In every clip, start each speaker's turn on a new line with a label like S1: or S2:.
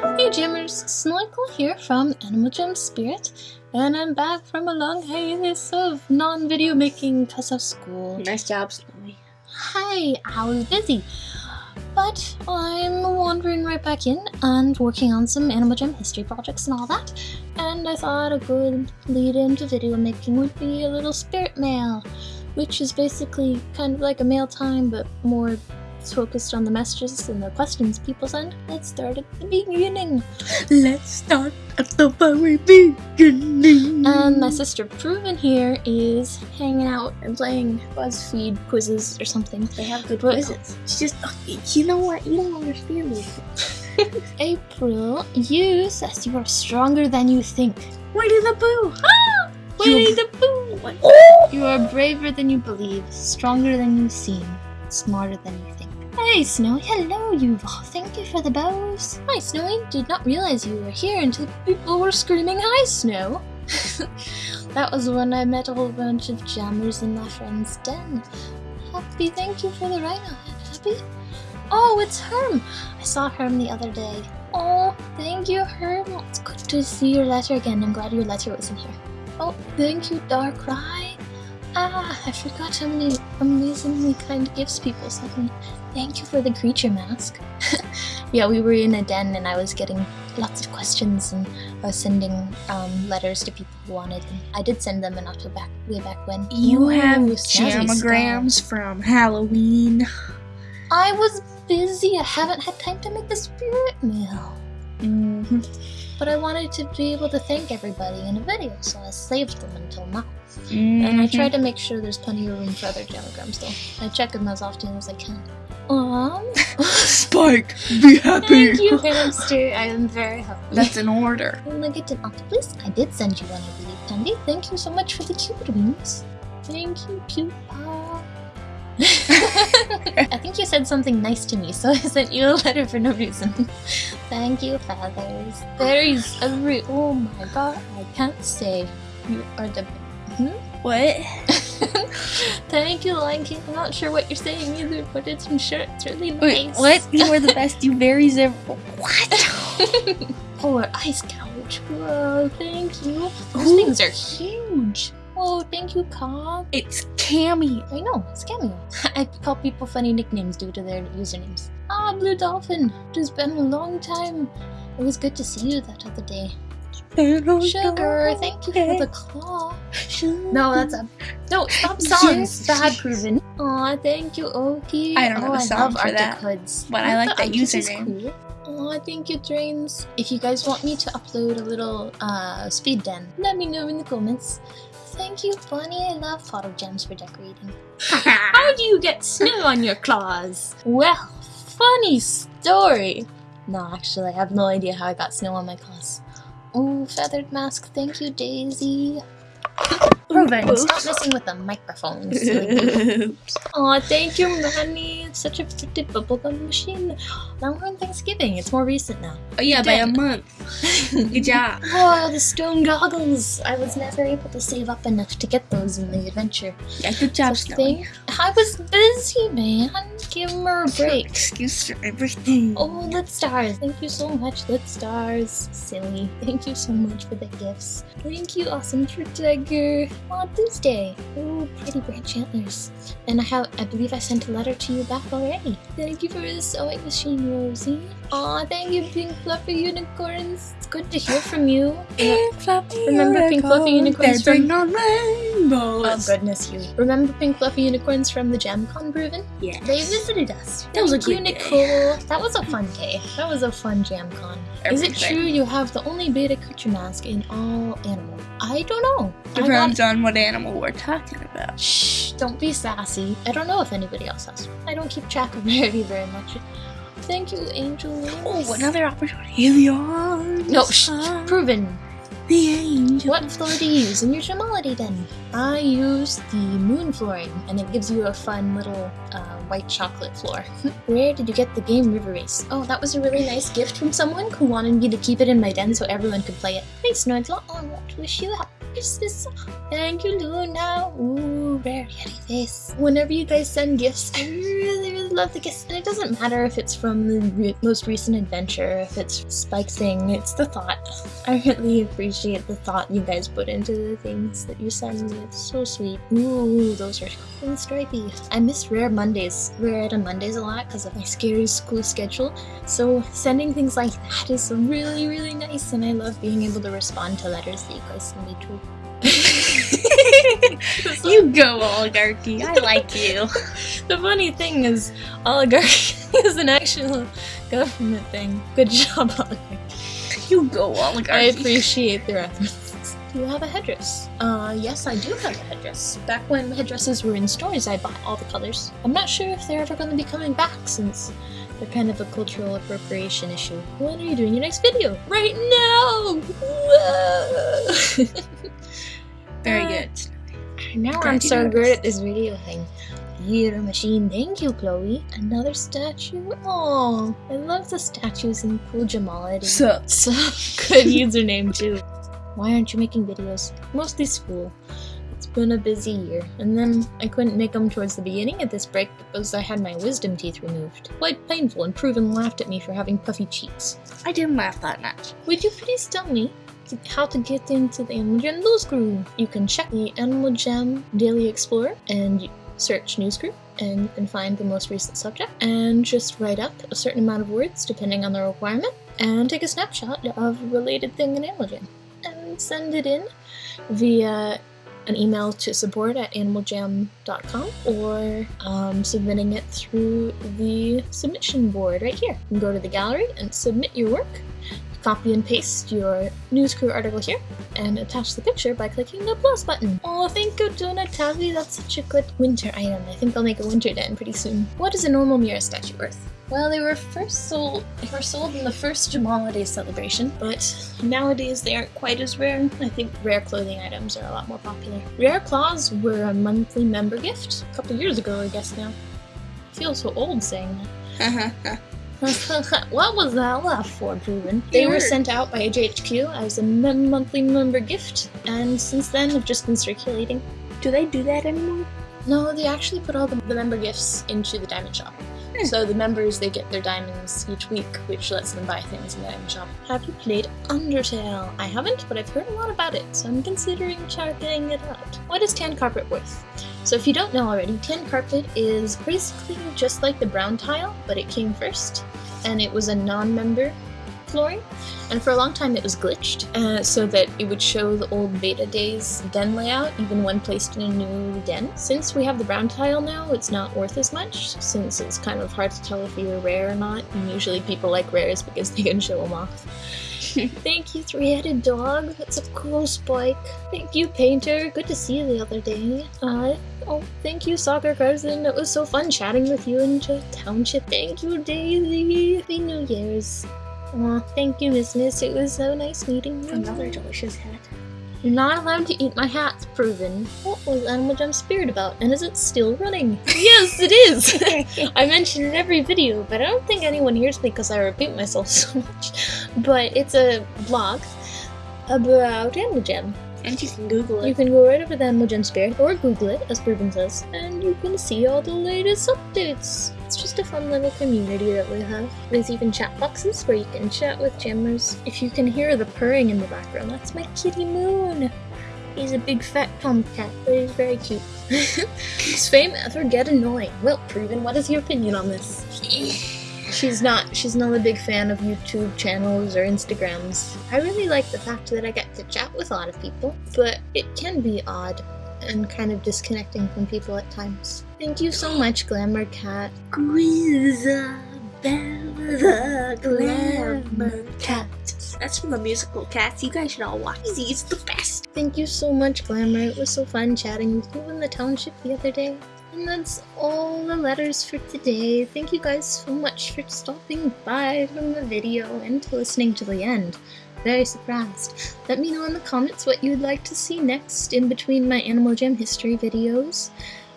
S1: Hey Jammers, Snorkel here from Animal Jam Spirit, and I'm back from a long hiatus of non-video making because of school.
S2: Nice job, Snowy.
S1: Hi, I was busy, but I'm wandering right back in and working on some Animal Jam history projects and all that, and I thought a good lead into video making would be a little spirit mail, which is basically kind of like a mail time but more focused on the messages and the questions people send. Let's start at the beginning.
S2: Let's start at the very beginning.
S1: And my sister Proven here is hanging out and playing BuzzFeed quizzes or something.
S2: they have good quizzes. She just, you know what? You don't understand me.
S1: April, you says you are stronger than you think.
S2: Winnie the Pooh.
S1: Ah! Winnie the Pooh!
S2: What?
S1: You are braver than you believe, stronger than you seem, smarter than you think. Hey, Snowy, hello, you. Oh, thank you for the bows. Hi, Snowy. Did not realize you were here until people were screaming, Hi, Snow. that was when I met a whole bunch of jammers in my friend's den. Happy, thank you for the rhino. Happy? Oh, it's Herm. I saw Herm the other day. Oh, thank you, Herm. It's good to see your letter again. I'm glad your letter was in here. Oh, thank you, Darkrai. Ah, I forgot how many amazingly kind gifts people sent me. Thank you for the creature mask. yeah, we were in a den and I was getting lots of questions and I was sending um, letters to people who wanted them. I did send them enough to back way back when.
S2: You have
S1: Ooh, snazzy
S2: jamograms from Halloween.
S1: I was busy. I haven't had time to make the spirit mail.
S2: hmm
S1: But I wanted to be able to thank everybody in a video, so I saved them until now. And I
S2: Mm-hmm.
S1: try to make sure there's plenty of room for other jamograms though. I check them as often as I can. Um,
S2: Spike, be happy.
S1: thank you, hamster. I am very happy.
S2: That's an order.
S1: Nugget and octopus. I did send you one, I believe, Candy. Thank you so much for the cute wings. Thank you, cute paw. I think you said something nice to me, so I sent you a letter for no reason. Thank you, feathers. Berries every. Oh my god, I can't say. You are the. Hmm?
S2: What?
S1: Thank you, Lion King. I'm not sure what you're saying either, but it's I'm sure it's really
S2: Wait,
S1: nice.
S2: what? You were the best you berries ever. What?
S1: Polar ice couch. Whoa, thank you. Those
S2: Ooh.
S1: things are huge. Oh, thank you, Cobb.
S2: It's Cammy.
S1: I know, it's Cameo. I call people funny nicknames due to their usernames. Ah, Blue Dolphin. It has been a long time. It was good to see you that other day. Sugar, thank you for the claw. No, that's a no. Stop songs.
S2: Yes.
S1: Bad proven. Aw, thank you, Oki.
S2: I don't know
S1: oh,
S2: a
S1: I
S2: song
S1: love
S2: for
S1: Arctic
S2: that,
S1: Hoods.
S2: but I like
S1: the
S2: that
S1: Arctic is
S2: username.
S1: Cool. Aw, thank you, Drains. If you guys want me to upload a little uh, speed den, let me know in the comments. Thank you, Bunny. I love photo gems for decorating. How do you get snow on your claws? Well, funny story. No, actually, I have no idea how I got snow on my claws. Oh, feathered mask. Thank you, Daisy. Proven. Stop messing with the microphone. silly Aw, thank you, Manny. It's such a pretty bubblegum machine. Now we're on Thanksgiving. It's more recent now.
S2: Oh yeah, by a month. Good job.
S1: Oh, the stone goggles. I was never able to save up enough to get those in the adventure.
S2: Yeah, good job,
S1: So
S2: Snowy.
S1: I was busy, man. Give her a break.
S2: Excuse for everything.
S1: Oh, Lit Stars. Thank you so much, Lit Stars. Silly. Thank you so much for the gifts. Thank you, Awesome Tiger. On Tuesday. Oh, pretty branch antlers. And I have, I believe I sent a letter to you back already. Thank you for the sewing machine, Rosie. Aw, thank you, Pink Fluffy Unicorns. It's good to hear from you.
S2: Pink fluffy
S1: Remember Pink Fluffy Unicorns from-
S2: bring on
S1: Oh goodness, you. Remember Pink Fluffy Unicorns from the JamCon Proven?
S2: Yeah.
S1: They visited us.
S2: That was a
S1: Thank
S2: good
S1: you,
S2: day.
S1: That was a fun day. That was a fun JamCon. Is it true you have the only beta creature mask in all animal? I don't know. I got-
S2: Depends on what animal we're talking about.
S1: Shh, don't be sassy. I don't know if anybody else has. I don't keep track of Rarity very much. Thank you, Angel.
S2: Oh, another opportunity in the arms.
S1: No, shh, proven.
S2: The angel.
S1: What floor do you use in your Tremality den? I use the moon flooring, and it gives you a fun little uh, white chocolate floor. Where did you get the game River Race? Oh, that was a really nice gift from someone who wanted me to keep it in my den so everyone could play it. Thanks, Snorkel, I want to wish you happy Christmas. Thank you, Luna. Ooh, rare yeti face. Whenever you guys send gifts, I really, really love the gifts, and it doesn't matter if it's from the re- most recent adventure, if it's Spike saying it's the thought. I really appreciate the thought you guys put into the things that you send me. It's so sweet. Ooh, those are cool and stripy. I miss Rare Mondays, Rare Item Mondays a lot because of my scary school schedule. So sending things like that is really, really nice, and I love being able to respond to letters that you guys send me too.
S2: You go, oligarchy. I like you.
S1: The funny thing is, oligarchy is an actual government thing. Good job, oligarchy.
S2: You go, oligarchy.
S1: I appreciate the references. Do you have a headdress? Uh, yes, I do have a headdress. Back when headdresses were in stores, I bought all the colors. I'm not sure if they're ever going to be coming back since they're kind of a cultural appropriation issue. When are you doing your next video? Right now! Whoa!
S2: Very
S1: Uh,
S2: good.
S1: Now I'm so good at this video thing. Theater machine, thank you, Chloe. Another statue. Oh, I love the statues in Cool Jamality.
S2: Sup?
S1: So good username too. Why aren't you making videos? Mostly school. It's been a busy year, and then I couldn't make them towards the beginning of this break because I had my wisdom teeth removed. Quite painful, and Proven laughed at me for having puffy cheeks.
S2: I didn't laugh that much.
S1: Would you please tell me how to get into the Animal Jam News Crew? You can check the Animal Jam Daily Explorer and search News Crew, and you can find the most recent subject, and just write up a certain amount of words depending on the requirement, and take a snapshot of a related thing in Animal Jam, and send it in via an email to support at animaljam.com or um, submitting it through the submission board right here. You can go to the gallery and submit your work copy and paste your news crew article here and attach the picture by clicking the plus button. Oh, thank you, Donatelli. That's such a good winter item. I think I'll make a winter den pretty soon. What is a normal Mira statue worth? Well, they were first sold. They were sold in the first Jamala Day celebration, but nowadays they aren't quite as rare. I think rare clothing items are a lot more popular. Rare claws were a monthly member gift a couple years ago, I guess now. I feel so old saying that. what was that laugh for, Proven? They were sent out by AJHQ as a mem- monthly member gift, and since then have just been circulating.
S2: Do they do that anymore?
S1: No, they actually put all the, the member gifts into the diamond shop. So the members they get their diamonds each week, which lets them buy things in the diamond shop. Have you played Undertale? I haven't, but I've heard a lot about it, so I'm considering checking it out. What is tan carpet worth? So if you don't know already, tan carpet is basically just like the brown tile, but it came first, and it was a non-member flooring. And for a long time it was glitched, uh, so that it would show the old beta days den layout, even when placed in a new den. Since we have the brown tile now, it's not worth as much, since it's kind of hard to tell if you're rare or not, and usually people like rares because they can show them off. Thank you, three-headed dog. That's a cool spike. Thank you, painter. Good to see you the other day. Uh, oh, thank you, soccer cousin. It was so fun chatting with you in the township. Thank you, Daisy. Happy New Year's. Aw, thank you, Miss Miss. It was so nice meeting you.
S2: Another delicious hat.
S1: You're not allowed to eat my hat, proven. What was Animal Jam Spirit about, and is it still running? yes, it is! I mention it in every video, but I don't think anyone hears me because I repeat myself so much. But it's a blog about Animal Jam.
S2: And you can Google it.
S1: You can go right over to Animal Jam Spirit, or Google it, as Proven says, and you can see all the latest updates. It's just a fun little community that we have. There's even chat boxes where you can chat with jammers. If you can hear the purring in the background, that's my kitty Moon. He's a big fat tomcat, but he's very cute. Does fame ever get annoying? Well, Proven, what is your opinion on this? She's not. She's not a big fan of YouTube channels or Instagrams. I really like the fact that I get to chat with a lot of people, but it can be odd and kind of disconnecting from people at times. Thank you so much, Glamour Cat.
S2: Grizabella the Glamour Cat. That's from the musical Cats. You guys should all watch these. It's the best.
S1: Thank you so much, Glamour. It was so fun chatting with you in the township the other day. And that's all the letters for today. Thank you guys so much for stopping by from the video and to listening to the end. Very surprised. Let me know in the comments what you'd like to see next in between my Animal Jam history videos.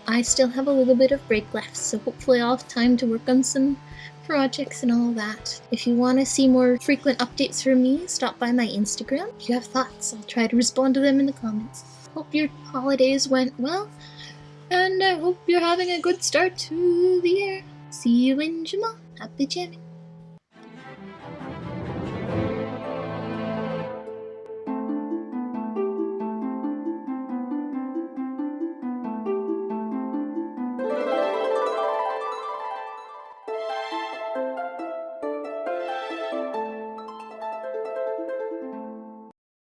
S1: I still have a little bit of break left, so hopefully I'll have time to work on some projects and all that. If you want to see more frequent updates from me, stop by my Instagram. If you have thoughts, I'll try to respond to them in the comments. Hope your holidays went well, and I hope you're having a good start to the year. See you in Jamaa. Happy jamming.